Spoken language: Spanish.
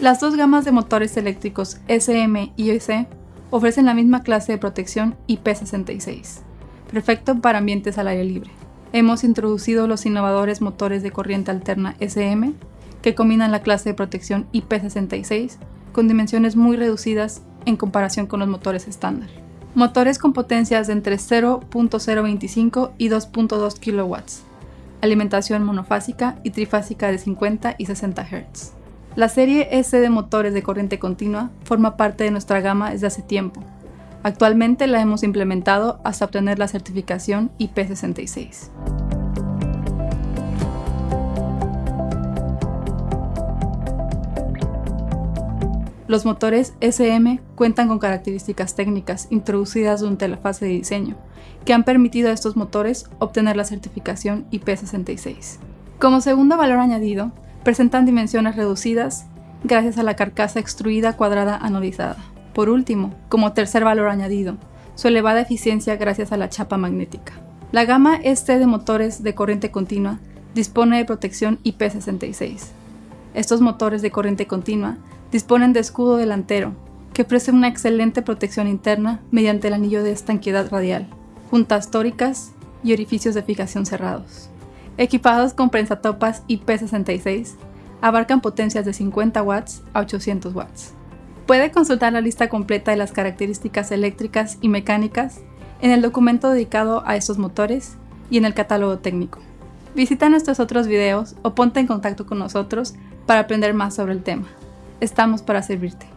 Las dos gamas de motores eléctricos SM y EC ofrecen la misma clase de protección IP66, perfecto para ambientes al aire libre. Hemos introducido los innovadores motores de corriente alterna SM, que combinan la clase de protección IP66 con dimensiones muy reducidas en comparación con los motores estándar. Motores con potencias de entre 0.025 y 2.2 kW, alimentación monofásica y trifásica de 50 y 60 Hz. La serie S de motores de corriente continua forma parte de nuestra gama desde hace tiempo. Actualmente la hemos implementado hasta obtener la certificación IP66. Los motores SM cuentan con características técnicas introducidas durante la fase de diseño, que han permitido a estos motores obtener la certificación IP66. Como segundo valor añadido, presentan dimensiones reducidas gracias a la carcasa extruida cuadrada anodizada. Por último, como tercer valor añadido, su elevada eficiencia gracias a la chapa magnética. La gama este de motores de corriente continua dispone de protección IP66. Estos motores de corriente continua disponen de escudo delantero, que ofrece una excelente protección interna mediante el anillo de estanqueidad radial, juntas tóricas y orificios de fijación cerrados equipados con prensatopas IP66, abarcan potencias de 50 watts a 800 watts. Puede consultar la lista completa de las características eléctricas y mecánicas en el documento dedicado a estos motores y en el catálogo técnico. Visita nuestros otros videos o ponte en contacto con nosotros para aprender más sobre el tema. Estamos para servirte.